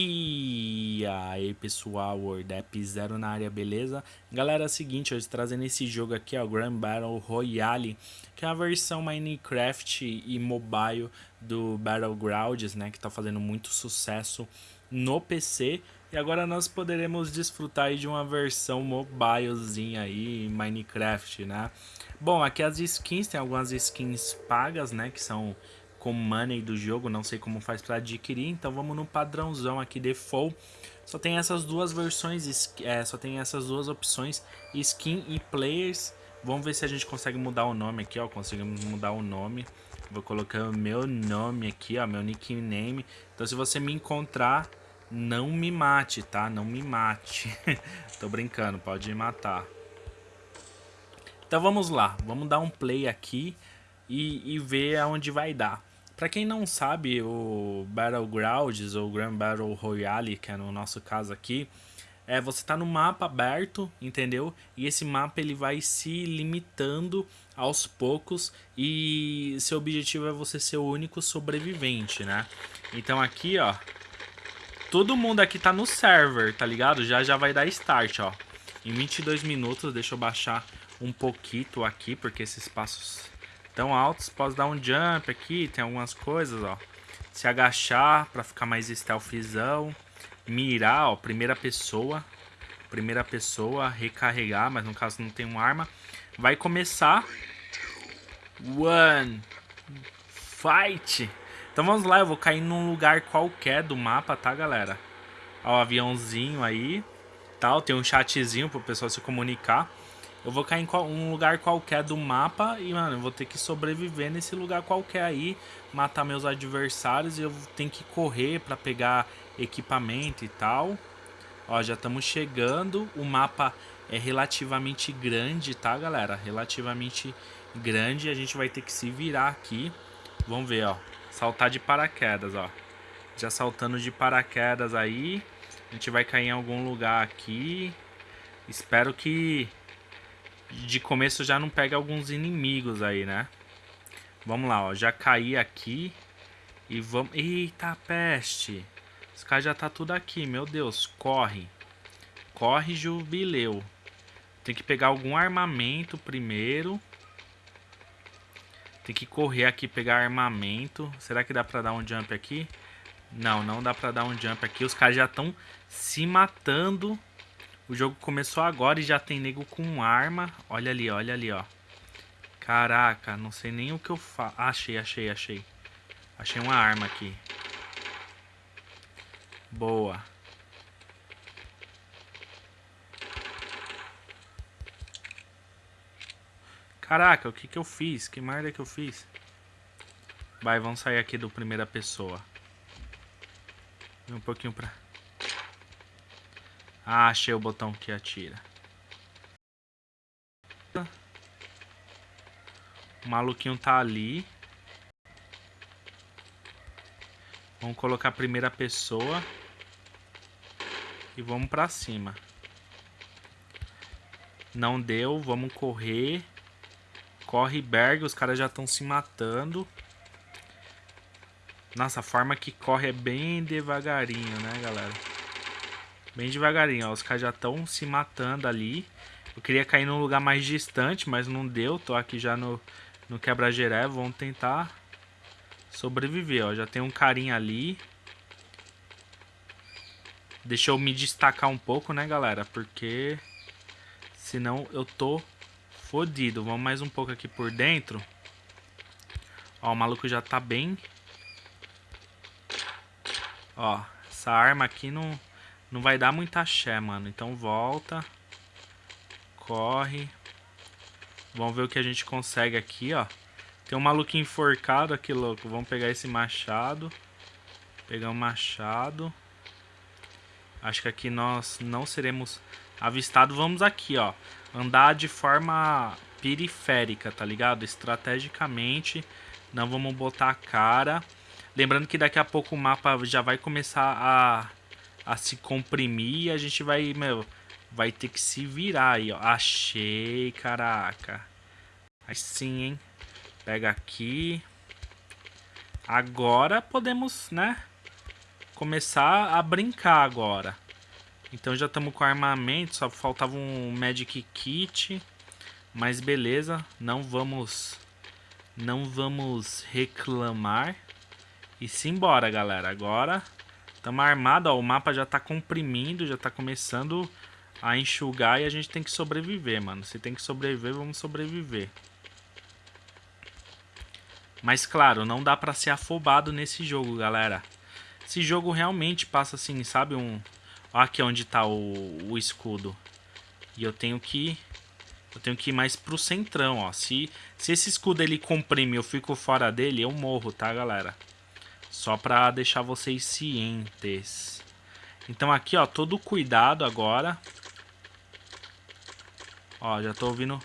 E aí pessoal, WordApp Zero na área, beleza? Galera, é o seguinte, hoje trazendo esse jogo aqui, ó, Grand Battle Royale, que é a versão Minecraft e mobile do Battlegrounds, né, que tá fazendo muito sucesso no PC. E agora nós poderemos desfrutar de uma versão mobilezinha aí, Minecraft, né? Bom, aqui as skins, tem algumas skins pagas, né, que são com money do jogo, não sei como faz para adquirir, então vamos no padrãozão aqui default. Só tem essas duas versões, é, só tem essas duas opções, skin e players. Vamos ver se a gente consegue mudar o nome aqui, ó, conseguimos mudar o nome. Vou colocar o meu nome aqui, ó, meu nickname. Então se você me encontrar, não me mate, tá? Não me mate. Tô brincando, pode me matar. Então vamos lá, vamos dar um play aqui e, e ver aonde vai dar. Para quem não sabe, o Battlegrounds ou Grand Battle Royale, que é no nosso caso aqui, é você está no mapa aberto, entendeu? E esse mapa ele vai se limitando aos poucos e seu objetivo é você ser o único sobrevivente, né? Então aqui, ó, todo mundo aqui tá no server, tá ligado? Já já vai dar start, ó. Em 22 minutos, deixa eu baixar um pouquinho aqui, porque esses passos tão altos. Posso dar um jump aqui, tem algumas coisas, ó. Se agachar para ficar mais stealthzão. Mirar, ó, primeira pessoa. Primeira pessoa, recarregar, mas no caso não tem uma arma. Vai começar. One. Fight. Então vamos lá, eu vou cair num lugar qualquer do mapa, tá, galera? Ó, o aviãozinho aí. Tal, tem um chatzinho pro pessoal se comunicar. Eu vou cair em um lugar qualquer do mapa e, mano, eu vou ter que sobreviver nesse lugar qualquer aí, matar meus adversários e eu tenho que correr pra pegar equipamento e tal. Ó, já estamos chegando, o mapa é relativamente grande, tá, galera? Relativamente grande, a gente vai ter que se virar aqui. Vamos ver, ó, saltar de paraquedas, ó. Já saltando de paraquedas aí, a gente vai cair em algum lugar aqui. Espero que de começo já não pega alguns inimigos aí, né? Vamos lá, ó. Já caí aqui. E vamos... Eita, peste. Esse cara já tá tudo aqui, meu Deus. Corre. Corre, jubileu. Tem que pegar algum armamento primeiro. Tem que correr aqui pegar armamento. Será que dá pra dar um jump aqui? Não, não dá pra dar um jump aqui. Os caras já estão se matando. O jogo começou agora e já tem nego com arma. Olha ali, olha ali, ó. Caraca, não sei nem o que eu faço. achei, achei, achei. Achei uma arma aqui. Boa. Caraca, o que que eu fiz? Que merda que eu fiz? Vai, vamos sair aqui do primeira pessoa. Um pouquinho pra... Ah, achei o botão que atira. O maluquinho tá ali. Vamos colocar a primeira pessoa. E vamos pra cima. Não deu, vamos correr. Corre Berg, os caras já estão se matando. Nossa, a forma que corre é bem devagarinho, né, galera? Bem devagarinho, ó. Os caras já estão se matando ali. Eu queria cair num lugar mais distante, mas não deu. Tô aqui já no, no quebra-geré. Vamos tentar sobreviver, ó. Já tem um carinha ali. Deixa eu me destacar um pouco, né, galera? Porque senão eu tô fodido. Vamos mais um pouco aqui por dentro. Ó, o maluco já tá bem... Ó, essa arma aqui não não vai dar muita axé, mano. Então volta. Corre. Vamos ver o que a gente consegue aqui, ó. Tem um maluquinho enforcado aqui, louco. Vamos pegar esse machado. Pegar um machado. Acho que aqui nós não seremos avistados. Vamos aqui, ó. Andar de forma periférica, tá ligado? Estrategicamente. Não vamos botar a cara. Lembrando que daqui a pouco o mapa já vai começar a a se comprimir e a gente vai, meu, vai ter que se virar aí, ó. Achei, caraca. Aí sim, hein. Pega aqui. Agora podemos, né, começar a brincar agora. Então já estamos com armamento, só faltava um Magic Kit. Mas beleza, não vamos não vamos reclamar. E simbora, galera. Agora estamos armados, ó, o mapa já está comprimindo, já está começando a enxugar e a gente tem que sobreviver, mano. Se tem que sobreviver, vamos sobreviver. Mas claro, não dá pra ser afobado nesse jogo, galera. Esse jogo realmente passa assim, sabe? Um... Aqui onde tá o, o escudo. E eu tenho que... Eu tenho que ir mais pro centrão, ó. Se, se esse escudo ele comprime eu fico fora dele, eu morro, tá, galera? Só pra deixar vocês cientes. Então aqui, ó, todo cuidado agora. Ó, já tô ouvindo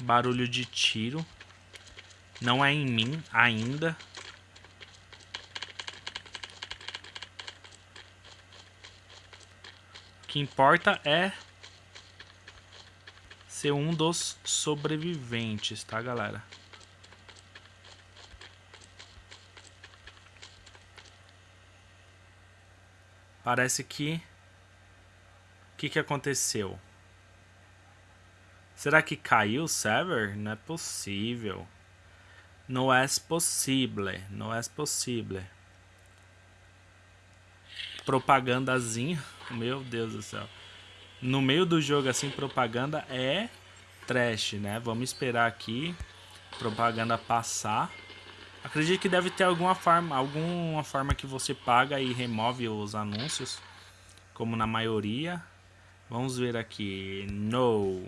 barulho de tiro. Não é em mim ainda. O que importa é ser um dos sobreviventes, tá, galera? Parece que que, que aconteceu? Será que caiu o server? Não é possível. Não é possível. Não é possível. Propagandazinha. Meu Deus do céu. No meio do jogo, assim, propaganda é trash, né? Vamos esperar aqui. Propaganda passar. Acredito que deve ter alguma forma, alguma forma que você paga e remove os anúncios. Como na maioria. Vamos ver aqui. No.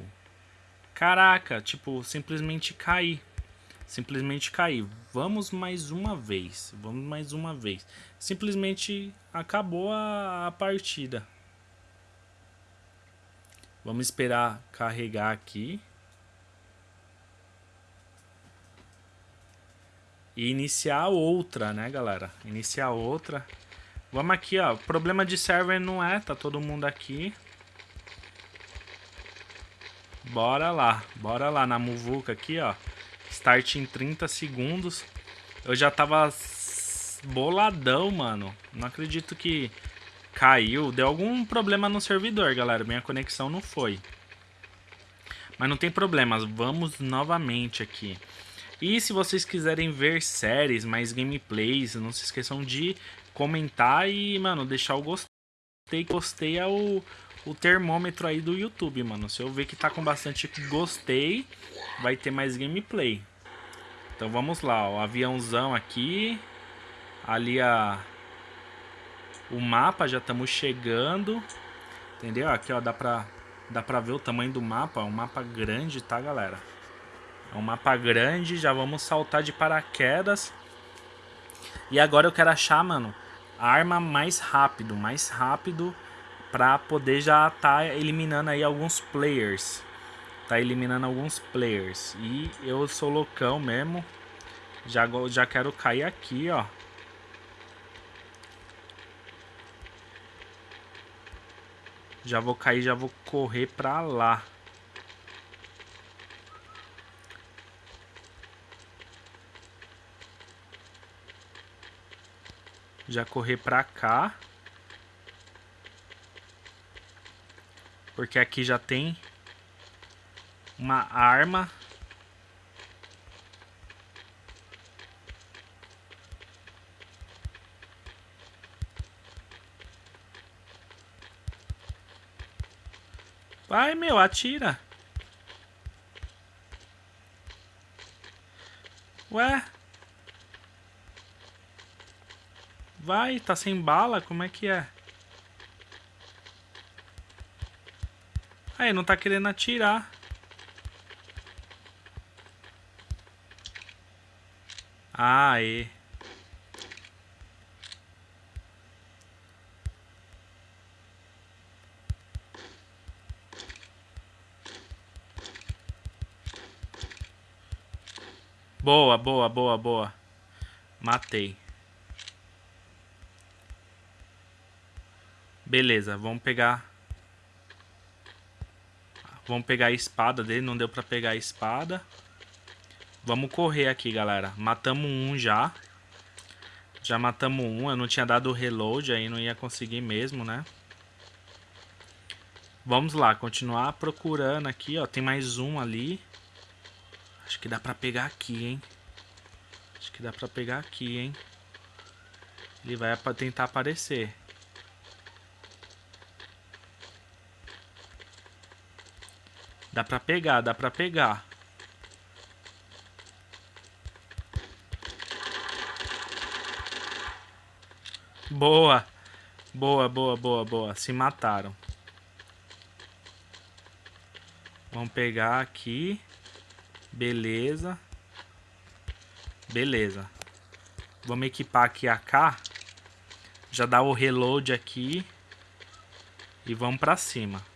Caraca, tipo, simplesmente cair. Simplesmente cair. Vamos mais uma vez. Vamos mais uma vez. Simplesmente acabou a, a partida. Vamos esperar carregar aqui. E iniciar outra, né, galera? Iniciar outra. Vamos aqui, ó. Problema de server não é, tá todo mundo aqui. Bora lá, bora lá na muvuca aqui, ó. Start em 30 segundos. Eu já tava boladão, mano. Não acredito que caiu. Deu algum problema no servidor, galera. Minha conexão não foi. Mas não tem problemas. Vamos novamente aqui. E se vocês quiserem ver séries, mais gameplays, não se esqueçam de comentar e, mano, deixar o gostei. Gostei é o, o termômetro aí do YouTube, mano. Se eu ver que tá com bastante gostei, vai ter mais gameplay. Então vamos lá, o aviãozão aqui. Ali a... O mapa, já estamos chegando. Entendeu? Aqui, ó, dá pra, dá pra ver o tamanho do mapa. É um mapa grande, tá, galera? É um mapa grande, já vamos saltar de paraquedas. E agora eu quero achar, mano, a arma mais rápido, mais rápido para poder já tá eliminando aí alguns players. Tá eliminando alguns players. E eu sou loucão mesmo. Já, já quero cair aqui, ó. Já vou cair, já vou correr pra lá. Já correr pra cá. Porque aqui já tem uma arma. Vai, meu, atira. Ué? Vai, tá sem bala? Como é que é? Aí, não tá querendo atirar. Aí. Boa, boa, boa, boa. Matei. Beleza, vamos pegar Vamos pegar a espada dele, não deu pra pegar a espada. Vamos correr aqui, galera. Matamos um já. Já matamos um, eu não tinha dado reload, aí não ia conseguir mesmo, né? Vamos lá, continuar procurando aqui, ó. Tem mais um ali. Acho que dá pra pegar aqui, hein? Acho que dá pra pegar aqui, hein? Ele vai tentar aparecer. Dá pra pegar, dá pra pegar. Boa. Boa, boa, boa, boa. Se mataram. Vamos pegar aqui. Beleza. Beleza. Vamos equipar aqui a K. Já dá o reload aqui. E vamos pra cima.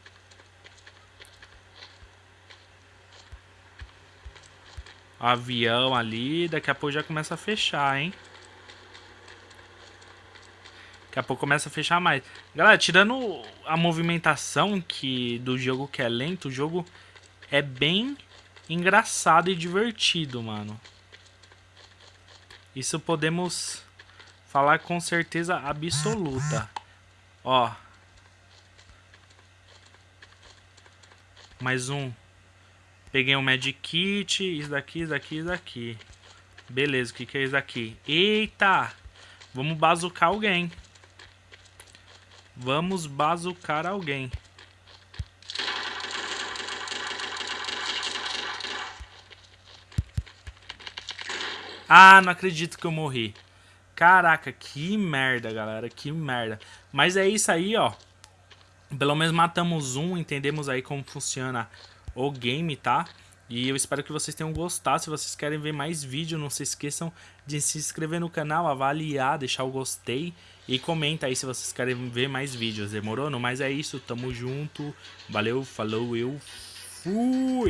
Avião ali. Daqui a pouco já começa a fechar, hein? Daqui a pouco começa a fechar mais. Galera, tirando a movimentação que do jogo que é lento, o jogo é bem engraçado e divertido, mano. Isso podemos falar com certeza absoluta. Ó. Mais um. Peguei um Magic Kit. Isso daqui, isso daqui, isso daqui. Beleza, o que, que é isso daqui? Eita! Vamos bazucar alguém. Vamos bazucar alguém. Ah, não acredito que eu morri. Caraca, que merda, galera. Que merda. Mas é isso aí, ó. Pelo menos matamos um, entendemos aí como funciona o game, tá? E eu espero que vocês tenham gostado. Se vocês querem ver mais vídeo, não se esqueçam de se inscrever no canal, avaliar, deixar o gostei. E comenta aí se vocês querem ver mais vídeos. Demorou? Mas é isso. Tamo junto. Valeu, falou, eu fui!